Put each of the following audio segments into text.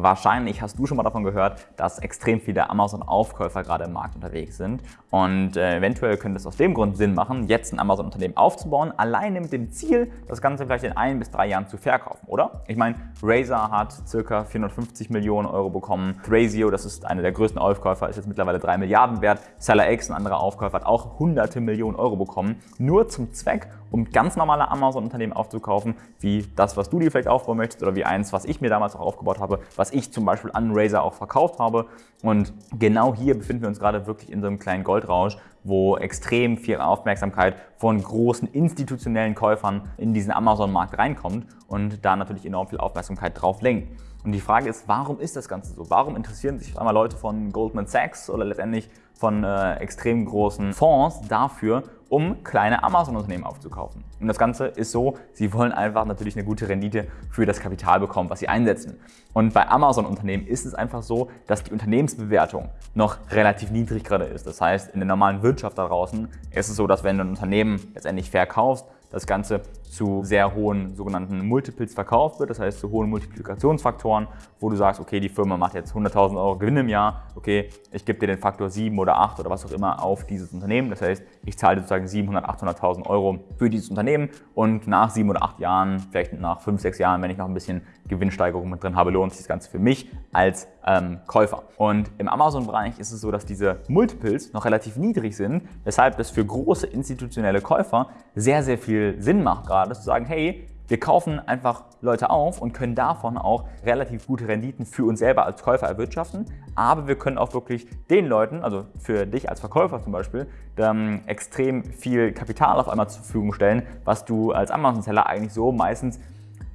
Wahrscheinlich hast du schon mal davon gehört, dass extrem viele Amazon-Aufkäufer gerade im Markt unterwegs sind. Und äh, eventuell könnte es aus dem Grund Sinn machen, jetzt ein Amazon-Unternehmen aufzubauen, alleine mit dem Ziel, das Ganze vielleicht in ein bis drei Jahren zu verkaufen, oder? Ich meine, Razer hat ca. 450 Millionen Euro bekommen. Thrasio, das ist einer der größten Aufkäufer, ist jetzt mittlerweile 3 Milliarden wert. SellerX, ein anderer Aufkäufer, hat auch hunderte Millionen Euro bekommen. Nur zum Zweck, um ganz normale Amazon-Unternehmen aufzukaufen, wie das, was du dir vielleicht aufbauen möchtest oder wie eins, was ich mir damals auch aufgebaut habe, was ich zum Beispiel an Razer auch verkauft habe. Und genau hier befinden wir uns gerade wirklich in so einem kleinen Goldrausch, wo extrem viel Aufmerksamkeit von großen institutionellen Käufern in diesen Amazon-Markt reinkommt und da natürlich enorm viel Aufmerksamkeit drauf lenkt. Und die Frage ist, warum ist das Ganze so? Warum interessieren sich einmal Leute von Goldman Sachs oder letztendlich von äh, extrem großen Fonds dafür, um kleine Amazon-Unternehmen aufzukaufen. Und das Ganze ist so, sie wollen einfach natürlich eine gute Rendite für das Kapital bekommen, was sie einsetzen. Und bei Amazon-Unternehmen ist es einfach so, dass die Unternehmensbewertung noch relativ niedrig gerade ist. Das heißt, in der normalen Wirtschaft da draußen ist es so, dass wenn du ein Unternehmen letztendlich verkaufst, das Ganze zu sehr hohen sogenannten Multiples verkauft wird, das heißt zu hohen Multiplikationsfaktoren, wo du sagst, okay, die Firma macht jetzt 100.000 Euro Gewinn im Jahr, okay, ich gebe dir den Faktor 7 oder 8 oder was auch immer auf dieses Unternehmen, das heißt, ich zahle sozusagen 700.000, 800.000 Euro für dieses Unternehmen. Und nach sieben oder acht Jahren, vielleicht nach fünf, sechs Jahren, wenn ich noch ein bisschen Gewinnsteigerung mit drin habe, lohnt sich das Ganze für mich als ähm, Käufer. Und im Amazon-Bereich ist es so, dass diese Multiples noch relativ niedrig sind, weshalb das für große institutionelle Käufer sehr, sehr viel Sinn macht, gerade zu sagen, hey, wir kaufen einfach Leute auf und können davon auch relativ gute Renditen für uns selber als Käufer erwirtschaften. Aber wir können auch wirklich den Leuten, also für dich als Verkäufer zum Beispiel, ähm, extrem viel Kapital auf einmal zur Verfügung stellen, was du als Amazon-Seller eigentlich so meistens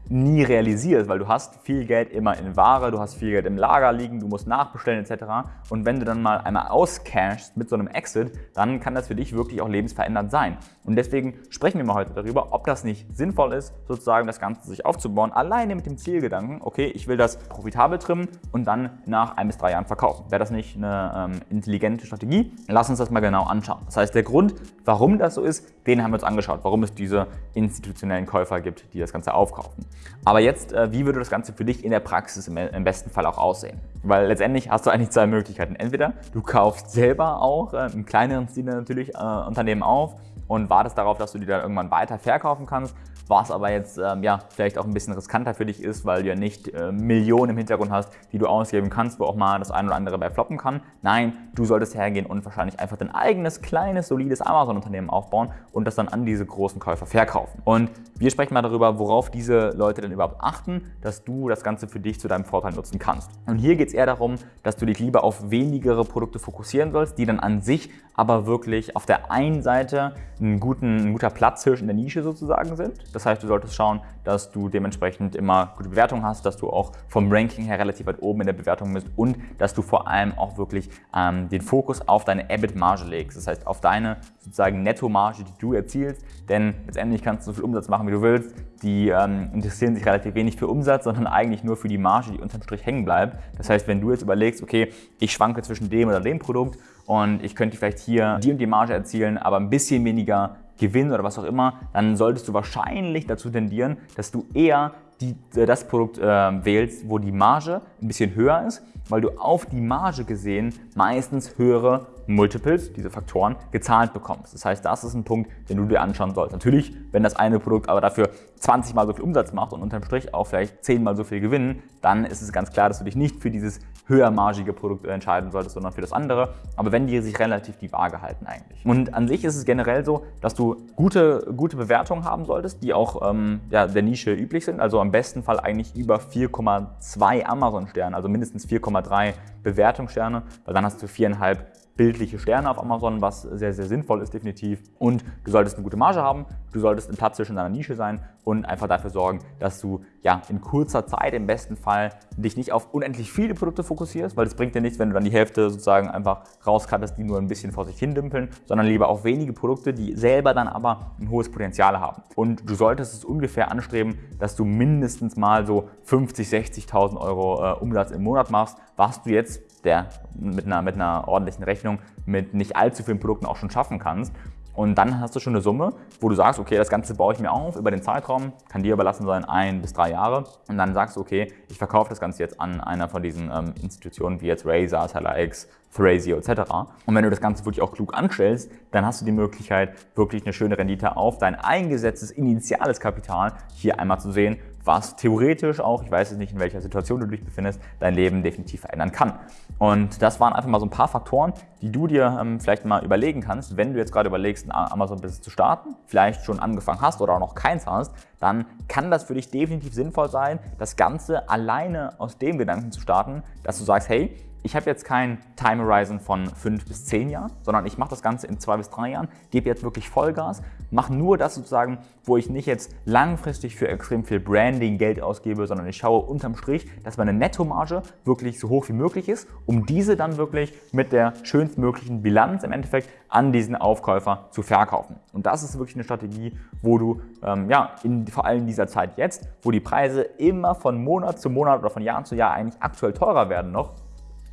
nie realisierst, weil du hast viel Geld immer in Ware, du hast viel Geld im Lager liegen, du musst nachbestellen etc. Und wenn du dann mal einmal auscashst mit so einem Exit, dann kann das für dich wirklich auch lebensverändernd sein. Und deswegen sprechen wir mal heute darüber, ob das nicht sinnvoll ist, sozusagen das Ganze sich aufzubauen, alleine mit dem Zielgedanken, okay, ich will das profitabel trimmen und dann nach ein bis drei Jahren verkaufen. Wäre das nicht eine ähm, intelligente Strategie? Lass uns das mal genau anschauen. Das heißt, der Grund, warum das so ist, den haben wir uns angeschaut, warum es diese institutionellen Käufer gibt, die das Ganze aufkaufen. Aber jetzt, äh, wie würde das Ganze für dich in der Praxis im besten Fall auch aussehen? Weil letztendlich hast du eigentlich zwei Möglichkeiten. Entweder du kaufst selber auch äh, im kleineren Stil natürlich äh, Unternehmen auf und wartest darauf, dass du die dann irgendwann weiter verkaufen kannst was aber jetzt ähm, ja, vielleicht auch ein bisschen riskanter für dich ist, weil du ja nicht äh, Millionen im Hintergrund hast, die du ausgeben kannst, wo auch mal das ein oder andere bei floppen kann. Nein, du solltest hergehen und wahrscheinlich einfach dein eigenes, kleines, solides Amazon-Unternehmen aufbauen und das dann an diese großen Käufer verkaufen. Und wir sprechen mal darüber, worauf diese Leute denn überhaupt achten, dass du das Ganze für dich zu deinem Vorteil nutzen kannst. Und hier geht es eher darum, dass du dich lieber auf wenigere Produkte fokussieren sollst, die dann an sich aber wirklich auf der einen Seite ein, guten, ein guter Platzhirsch in der Nische sozusagen sind. Das heißt, du solltest schauen, dass du dementsprechend immer gute Bewertungen hast, dass du auch vom Ranking her relativ weit oben in der Bewertung bist und dass du vor allem auch wirklich ähm, den Fokus auf deine EBIT-Marge legst. Das heißt, auf deine sozusagen Netto-Marge, die du erzielst. Denn letztendlich kannst du so viel Umsatz machen, wie du willst. Die ähm, interessieren sich relativ wenig für Umsatz, sondern eigentlich nur für die Marge, die unterm Strich hängen bleibt. Das heißt, wenn du jetzt überlegst, okay, ich schwanke zwischen dem oder dem Produkt und ich könnte vielleicht hier die und die Marge erzielen, aber ein bisschen weniger Gewinn oder was auch immer, dann solltest du wahrscheinlich dazu tendieren, dass du eher die, äh, das Produkt äh, wählst, wo die Marge ein bisschen höher ist, weil du auf die Marge gesehen meistens höhere Multiples, diese Faktoren, gezahlt bekommst. Das heißt, das ist ein Punkt, den du dir anschauen sollst. Natürlich, wenn das eine Produkt aber dafür 20 mal so viel Umsatz macht und unterm Strich auch vielleicht 10 mal so viel gewinnen, dann ist es ganz klar, dass du dich nicht für dieses höhermargige Produkt entscheiden solltest, sondern für das andere. Aber wenn die sich relativ die Waage halten eigentlich. Und an sich ist es generell so, dass du gute, gute Bewertungen haben solltest, die auch ähm, ja, der Nische üblich sind. Also am besten Fall eigentlich über 4,2 Amazon-Sterne, also mindestens 4,3 Bewertungssterne, weil dann hast du viereinhalb bildliche Sterne auf Amazon, was sehr, sehr sinnvoll ist definitiv. Und du solltest eine gute Marge haben, du solltest ein Platz zwischen deiner Nische sein und einfach dafür sorgen, dass du ja in kurzer Zeit im besten Fall dich nicht auf unendlich viele Produkte fokussierst, weil es bringt dir nichts, wenn du dann die Hälfte sozusagen einfach rauskattest, die nur ein bisschen vor sich hin dümpeln, sondern lieber auf wenige Produkte, die selber dann aber ein hohes Potenzial haben. Und du solltest es ungefähr anstreben, dass du mindestens mal so 50, 60.000 Euro äh, Umsatz im Monat machst, was du jetzt der mit einer, mit einer ordentlichen Rechnung mit nicht allzu vielen Produkten auch schon schaffen kannst. Und dann hast du schon eine Summe, wo du sagst, okay, das Ganze baue ich mir auf über den Zeitraum, kann dir überlassen sein, ein bis drei Jahre. Und dann sagst du, okay, ich verkaufe das Ganze jetzt an einer von diesen ähm, Institutionen wie jetzt Razer, TeleX, Thrasio etc. Und wenn du das Ganze wirklich auch klug anstellst, dann hast du die Möglichkeit, wirklich eine schöne Rendite auf dein eingesetztes initiales Kapital hier einmal zu sehen, was theoretisch auch, ich weiß jetzt nicht, in welcher Situation du dich befindest, dein Leben definitiv verändern kann. Und das waren einfach mal so ein paar Faktoren, die du dir ähm, vielleicht mal überlegen kannst, wenn du jetzt gerade überlegst, ein Amazon-Business zu starten, vielleicht schon angefangen hast oder auch noch keins hast, dann kann das für dich definitiv sinnvoll sein, das Ganze alleine aus dem Gedanken zu starten, dass du sagst, hey, ich habe jetzt kein Time Horizon von fünf bis zehn Jahren, sondern ich mache das Ganze in zwei bis drei Jahren, gebe jetzt wirklich Vollgas, mache nur das sozusagen, wo ich nicht jetzt langfristig für extrem viel Branding Geld ausgebe, sondern ich schaue unterm Strich, dass meine Nettomarge wirklich so hoch wie möglich ist, um diese dann wirklich mit der schönstmöglichen Bilanz im Endeffekt an diesen Aufkäufer zu verkaufen. Und das ist wirklich eine Strategie, wo du ähm, ja, in, vor allem in dieser Zeit jetzt, wo die Preise immer von Monat zu Monat oder von Jahr zu Jahr eigentlich aktuell teurer werden noch,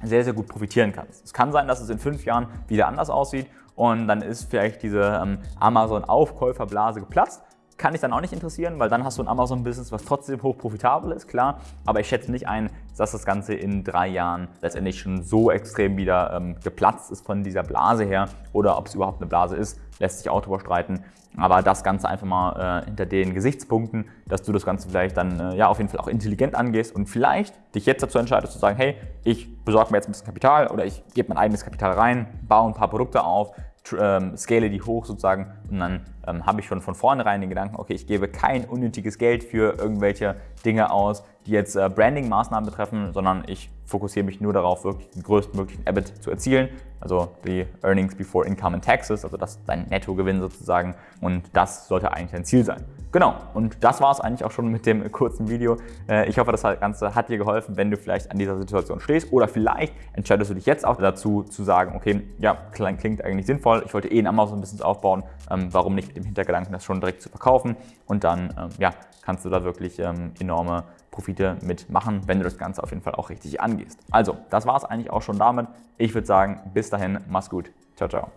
sehr, sehr gut profitieren kannst. Es kann sein, dass es in fünf Jahren wieder anders aussieht und dann ist vielleicht diese ähm, Amazon-Aufkäuferblase geplatzt. Kann dich dann auch nicht interessieren, weil dann hast du ein Amazon-Business, was trotzdem hoch profitabel ist, klar. Aber ich schätze nicht ein, dass das Ganze in drei Jahren letztendlich schon so extrem wieder ähm, geplatzt ist von dieser Blase her oder ob es überhaupt eine Blase ist, lässt sich auch darüber streiten. Aber das Ganze einfach mal äh, hinter den Gesichtspunkten, dass du das Ganze vielleicht dann äh, ja auf jeden Fall auch intelligent angehst und vielleicht dich jetzt dazu entscheidest zu sagen, hey, ich besorge mir jetzt ein bisschen Kapital oder ich gebe mein eigenes Kapital rein, baue ein paar Produkte auf, ähm, scale die hoch sozusagen und dann ähm, habe ich schon von vornherein den Gedanken, okay, ich gebe kein unnötiges Geld für irgendwelche Dinge aus, die jetzt äh, Branding-Maßnahmen betreffen, sondern ich fokussiere mich nur darauf, wirklich den größtmöglichen EBIT zu erzielen, also die Earnings Before Income and Taxes, also das ist dein Nettogewinn sozusagen und das sollte eigentlich dein Ziel sein. Genau, und das war es eigentlich auch schon mit dem kurzen Video. Äh, ich hoffe, das Ganze hat dir geholfen, wenn du vielleicht an dieser Situation stehst oder vielleicht entscheidest du dich jetzt auch dazu zu sagen, okay, ja, klingt eigentlich sinnvoll, ich wollte eh ein Amazon-Business aufbauen, ähm, warum nicht mit dem Hintergedanken, das schon direkt zu verkaufen und dann ähm, ja, kannst du da wirklich ähm, enorme Profite mitmachen, wenn du das Ganze auf jeden Fall auch richtig angehst. Also, das war es eigentlich auch schon damit. Ich würde sagen, bis dahin, mach's gut. Ciao, ciao.